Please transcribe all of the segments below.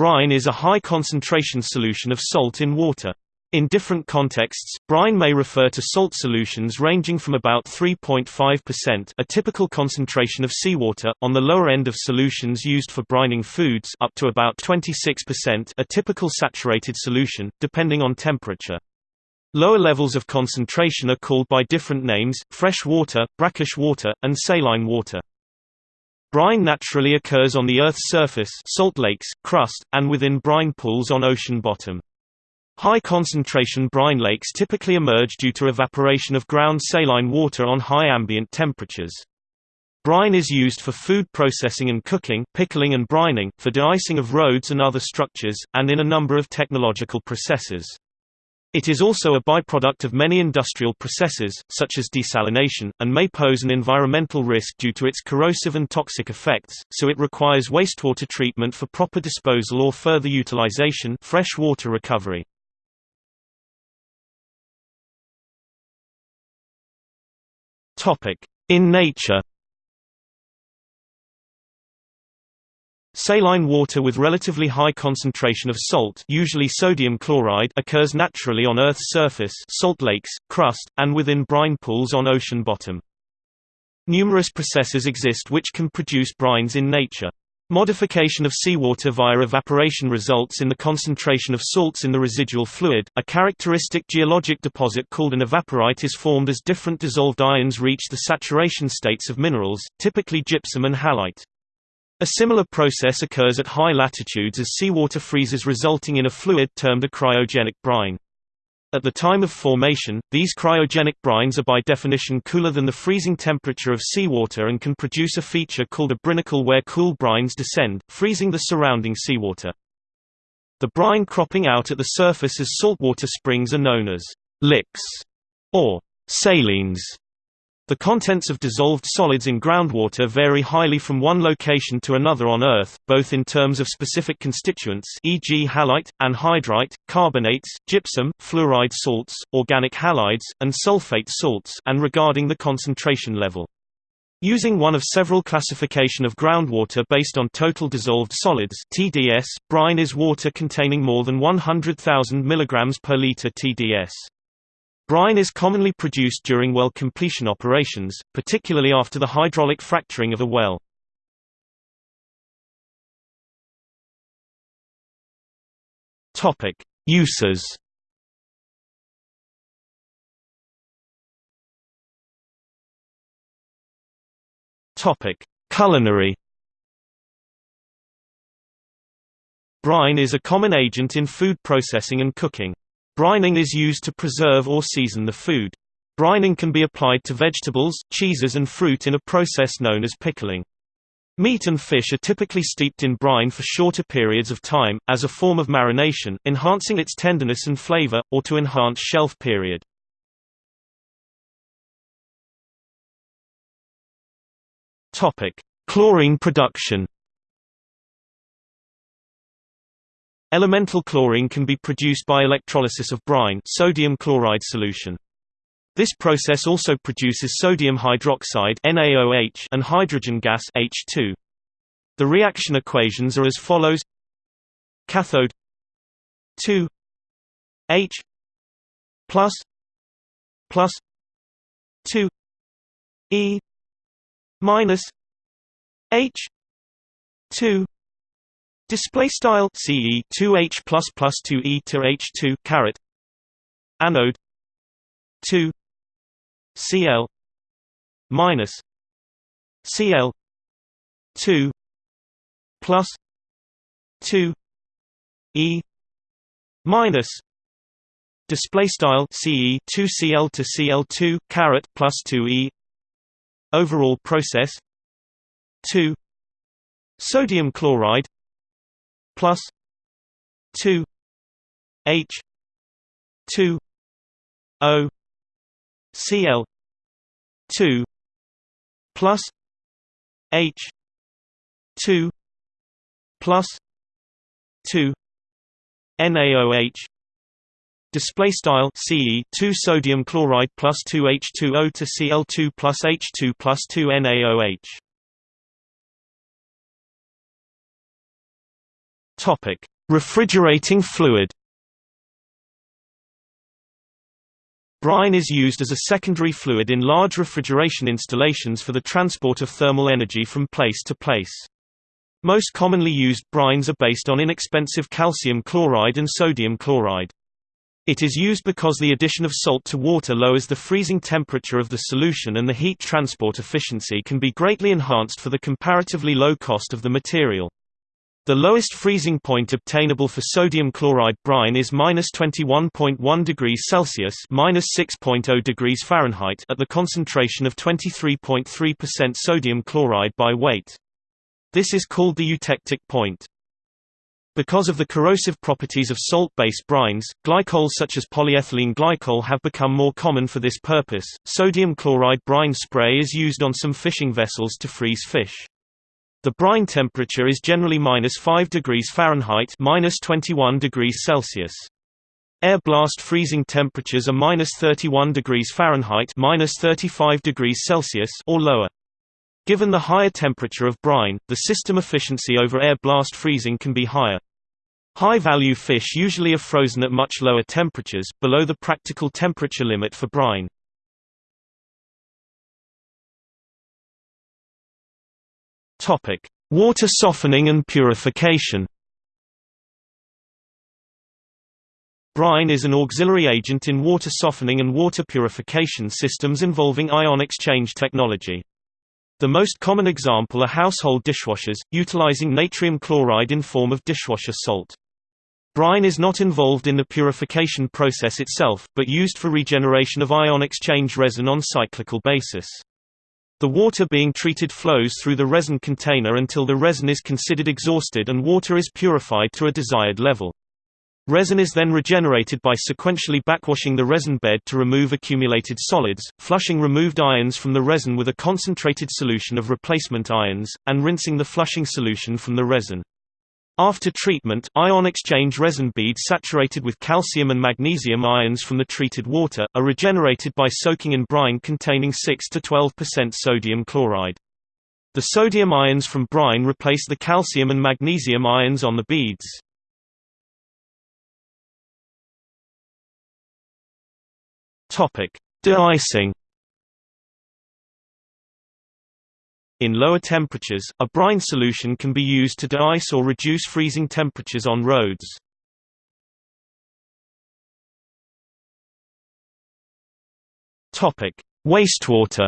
Brine is a high-concentration solution of salt in water. In different contexts, brine may refer to salt solutions ranging from about 3.5% a typical concentration of seawater, on the lower end of solutions used for brining foods up to about 26% a typical saturated solution, depending on temperature. Lower levels of concentration are called by different names, fresh water, brackish water, and saline water. Brine naturally occurs on the Earth's surface salt lakes, crust, and within brine pools on ocean bottom. High-concentration brine lakes typically emerge due to evaporation of ground saline water on high ambient temperatures. Brine is used for food processing and cooking, pickling and brining, for de-icing of roads and other structures, and in a number of technological processes. It is also a byproduct of many industrial processes, such as desalination, and may pose an environmental risk due to its corrosive and toxic effects, so it requires wastewater treatment for proper disposal or further utilization fresh water recovery. In nature Saline water with relatively high concentration of salt usually sodium chloride occurs naturally on Earth's surface salt lakes, crust, and within brine pools on ocean bottom. Numerous processes exist which can produce brines in nature. Modification of seawater via evaporation results in the concentration of salts in the residual fluid. A characteristic geologic deposit called an evaporite is formed as different dissolved ions reach the saturation states of minerals, typically gypsum and halite. A similar process occurs at high latitudes as seawater freezes resulting in a fluid termed a cryogenic brine. At the time of formation, these cryogenic brines are by definition cooler than the freezing temperature of seawater and can produce a feature called a brinicle where cool brines descend, freezing the surrounding seawater. The brine cropping out at the surface as saltwater springs are known as licks or salines. The contents of dissolved solids in groundwater vary highly from one location to another on Earth, both in terms of specific constituents e.g. halite, anhydrite, carbonates, gypsum, fluoride salts, organic halides, and sulfate salts and regarding the concentration level. Using one of several classification of groundwater based on total dissolved solids TDS, brine is water containing more than 100,000 mg per liter TDS. Brine is commonly produced during well completion operations, particularly after the hydraulic fracturing of a well. Topic: Uses. Topic: Culinary. Brine is a common agent in food processing and cooking. Brining is used to preserve or season the food. Brining can be applied to vegetables, cheeses and fruit in a process known as pickling. Meat and fish are typically steeped in brine for shorter periods of time, as a form of marination, enhancing its tenderness and flavor, or to enhance shelf period. Chlorine production Elemental chlorine can be produced by electrolysis of brine sodium chloride solution. This process also produces sodium hydroxide NaOH and hydrogen gas H2. The reaction equations are as follows: cathode 2 H plus plus 2 E minus H 2 Display style CE 2H plus plus 2E to H2 caret. Anode. 2 Cl minus. Cl 2 plus. 2 E. Minus. Display style CE 2 Cl to Cl2 caret plus 2 E. Overall process. 2 sodium chloride plus 2 H 2 O Cl 2 plus H 2 plus 2 NaOH Display style Ce 2 sodium chloride plus 2 H2O to Cl2 plus H2 plus 2 NaOH Topic: Refrigerating fluid. Brine is used as a secondary fluid in large refrigeration installations for the transport of thermal energy from place to place. Most commonly used brines are based on inexpensive calcium chloride and sodium chloride. It is used because the addition of salt to water lowers the freezing temperature of the solution and the heat transport efficiency can be greatly enhanced for the comparatively low cost of the material. The lowest freezing point obtainable for sodium chloride brine is -21.1 degrees Celsius (-6.0 degrees Fahrenheit) at the concentration of 23.3% sodium chloride by weight. This is called the eutectic point. Because of the corrosive properties of salt-based brines, glycols such as polyethylene glycol have become more common for this purpose. Sodium chloride brine spray is used on some fishing vessels to freeze fish. The brine temperature is generally minus 5 degrees Fahrenheit minus 21 degrees Celsius. Air blast freezing temperatures are minus 31 degrees Fahrenheit minus 35 degrees Celsius or lower. Given the higher temperature of brine, the system efficiency over air blast freezing can be higher. High-value fish usually are frozen at much lower temperatures, below the practical temperature limit for brine. Topic: Water softening and purification. Brine is an auxiliary agent in water softening and water purification systems involving ion exchange technology. The most common example are household dishwashers, utilizing natrium chloride in form of dishwasher salt. Brine is not involved in the purification process itself, but used for regeneration of ion exchange resin on cyclical basis. The water being treated flows through the resin container until the resin is considered exhausted and water is purified to a desired level. Resin is then regenerated by sequentially backwashing the resin bed to remove accumulated solids, flushing removed ions from the resin with a concentrated solution of replacement ions, and rinsing the flushing solution from the resin. After treatment, ion exchange resin beads saturated with calcium and magnesium ions from the treated water, are regenerated by soaking in brine containing 6–12% sodium chloride. The sodium ions from brine replace the calcium and magnesium ions on the beads. De-icing In lower temperatures, a brine solution can be used to de-ice or reduce freezing temperatures on roads. Wastewater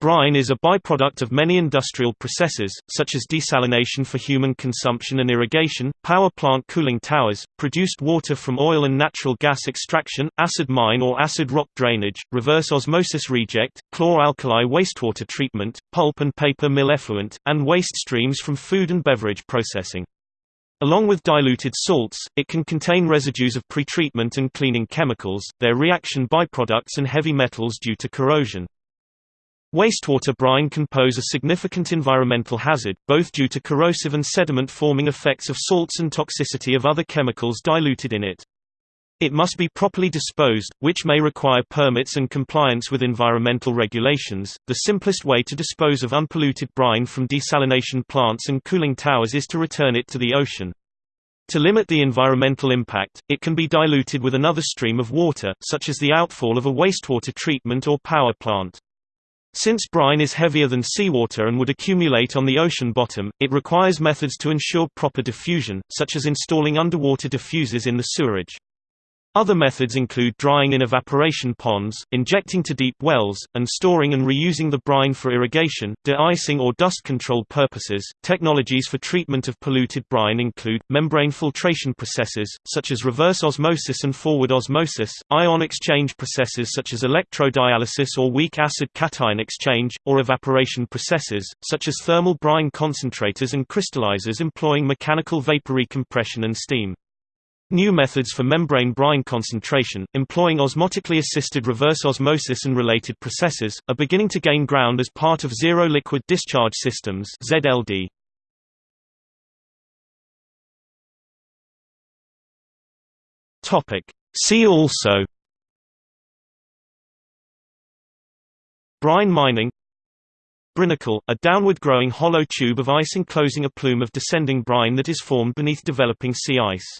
Brine is a byproduct of many industrial processes, such as desalination for human consumption and irrigation, power plant cooling towers, produced water from oil and natural gas extraction, acid mine or acid rock drainage, reverse osmosis reject, chlor-alkali wastewater treatment, pulp and paper mill effluent, and waste streams from food and beverage processing. Along with diluted salts, it can contain residues of pretreatment and cleaning chemicals, their reaction byproducts and heavy metals due to corrosion. Wastewater brine can pose a significant environmental hazard, both due to corrosive and sediment-forming effects of salts and toxicity of other chemicals diluted in it. It must be properly disposed, which may require permits and compliance with environmental regulations. The simplest way to dispose of unpolluted brine from desalination plants and cooling towers is to return it to the ocean. To limit the environmental impact, it can be diluted with another stream of water, such as the outfall of a wastewater treatment or power plant. Since brine is heavier than seawater and would accumulate on the ocean bottom, it requires methods to ensure proper diffusion, such as installing underwater diffusers in the sewerage. Other methods include drying in evaporation ponds, injecting to deep wells, and storing and reusing the brine for irrigation, de-icing or dust control purposes. Technologies for treatment of polluted brine include membrane filtration processes such as reverse osmosis and forward osmosis, ion exchange processes such as electrodialysis or weak acid cation exchange, or evaporation processes such as thermal brine concentrators and crystallizers employing mechanical vapor recompression and steam. New methods for membrane brine concentration, employing osmotically assisted reverse osmosis and related processes, are beginning to gain ground as part of zero liquid discharge systems (ZLD). Topic: See also Brine mining Brinicle, a downward-growing hollow tube of ice enclosing a plume of descending brine that is formed beneath developing sea ice.